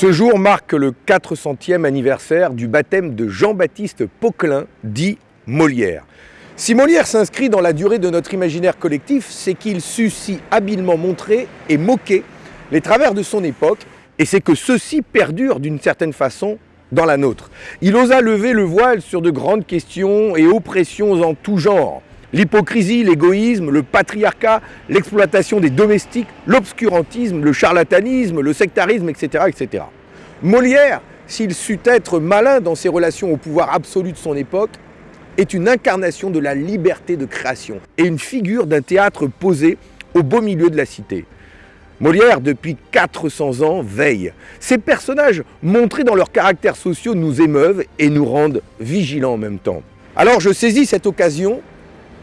Ce jour marque le 400e anniversaire du baptême de Jean-Baptiste Poquelin, dit Molière. Si Molière s'inscrit dans la durée de notre imaginaire collectif, c'est qu'il sut si habilement montrer et moquer les travers de son époque, et c'est que ceux-ci perdurent d'une certaine façon dans la nôtre. Il osa lever le voile sur de grandes questions et oppressions en tout genre. L'hypocrisie, l'égoïsme, le patriarcat, l'exploitation des domestiques, l'obscurantisme, le charlatanisme, le sectarisme, etc. etc. Molière, s'il sut être malin dans ses relations au pouvoir absolu de son époque, est une incarnation de la liberté de création et une figure d'un théâtre posé au beau milieu de la cité. Molière, depuis 400 ans, veille. Ces personnages, montrés dans leurs caractères sociaux, nous émeuvent et nous rendent vigilants en même temps. Alors je saisis cette occasion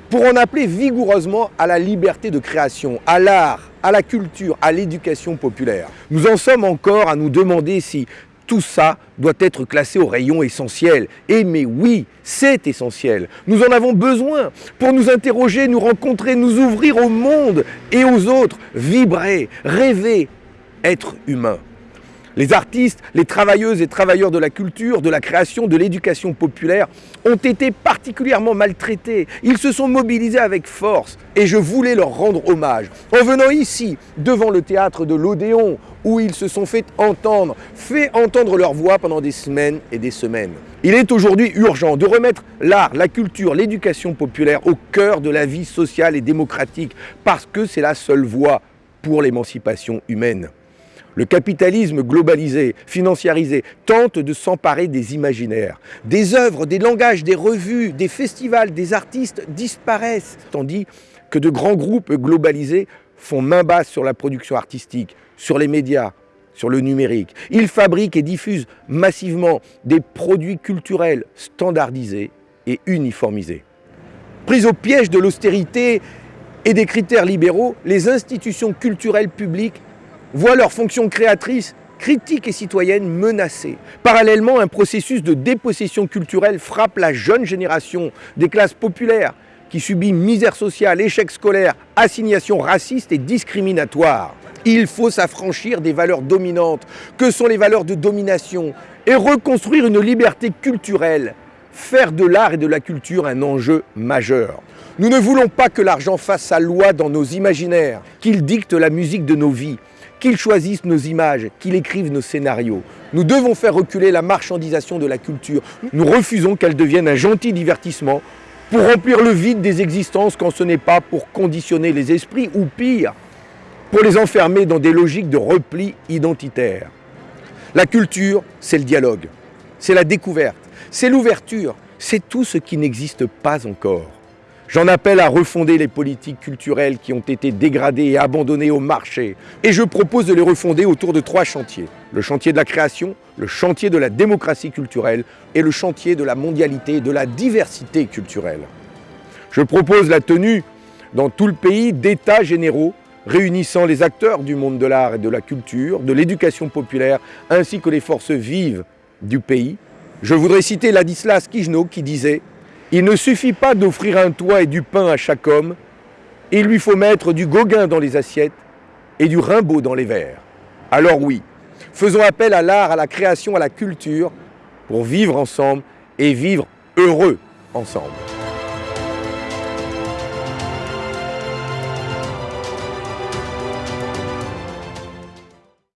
pour en appeler vigoureusement à la liberté de création, à l'art, à la culture, à l'éducation populaire. Nous en sommes encore à nous demander si tout ça doit être classé au rayon essentiel. Et mais oui, c'est essentiel. Nous en avons besoin pour nous interroger, nous rencontrer, nous ouvrir au monde et aux autres, vibrer, rêver, être humain. Les artistes, les travailleuses et travailleurs de la culture, de la création, de l'éducation populaire ont été particulièrement maltraités. Ils se sont mobilisés avec force et je voulais leur rendre hommage. En venant ici, devant le théâtre de l'Odéon, où ils se sont fait entendre, fait entendre leur voix pendant des semaines et des semaines. Il est aujourd'hui urgent de remettre l'art, la culture, l'éducation populaire au cœur de la vie sociale et démocratique, parce que c'est la seule voie pour l'émancipation humaine. Le capitalisme globalisé, financiarisé, tente de s'emparer des imaginaires. Des œuvres, des langages, des revues, des festivals, des artistes disparaissent, tandis que de grands groupes globalisés font main basse sur la production artistique, sur les médias, sur le numérique. Ils fabriquent et diffusent massivement des produits culturels standardisés et uniformisés. Prises au piège de l'austérité et des critères libéraux, les institutions culturelles publiques voient leur fonction créatrice, critique et citoyenne menacée. Parallèlement, un processus de dépossession culturelle frappe la jeune génération des classes populaires qui subit misère sociale, échec scolaire, assignation raciste et discriminatoire. Il faut s'affranchir des valeurs dominantes, que sont les valeurs de domination, et reconstruire une liberté culturelle, faire de l'art et de la culture un enjeu majeur. Nous ne voulons pas que l'argent fasse sa loi dans nos imaginaires, qu'il dicte la musique de nos vies qu'ils choisissent nos images, qu'ils écrivent nos scénarios. Nous devons faire reculer la marchandisation de la culture. Nous refusons qu'elle devienne un gentil divertissement pour remplir le vide des existences quand ce n'est pas pour conditionner les esprits ou pire, pour les enfermer dans des logiques de repli identitaire. La culture, c'est le dialogue, c'est la découverte, c'est l'ouverture, c'est tout ce qui n'existe pas encore. J'en appelle à refonder les politiques culturelles qui ont été dégradées et abandonnées au marché. Et je propose de les refonder autour de trois chantiers. Le chantier de la création, le chantier de la démocratie culturelle et le chantier de la mondialité et de la diversité culturelle. Je propose la tenue dans tout le pays d'états généraux réunissant les acteurs du monde de l'art et de la culture, de l'éducation populaire, ainsi que les forces vives du pays. Je voudrais citer Ladislas Kijno qui disait il ne suffit pas d'offrir un toit et du pain à chaque homme, il lui faut mettre du Gauguin dans les assiettes et du Rimbaud dans les verres. Alors oui, faisons appel à l'art, à la création, à la culture pour vivre ensemble et vivre heureux ensemble.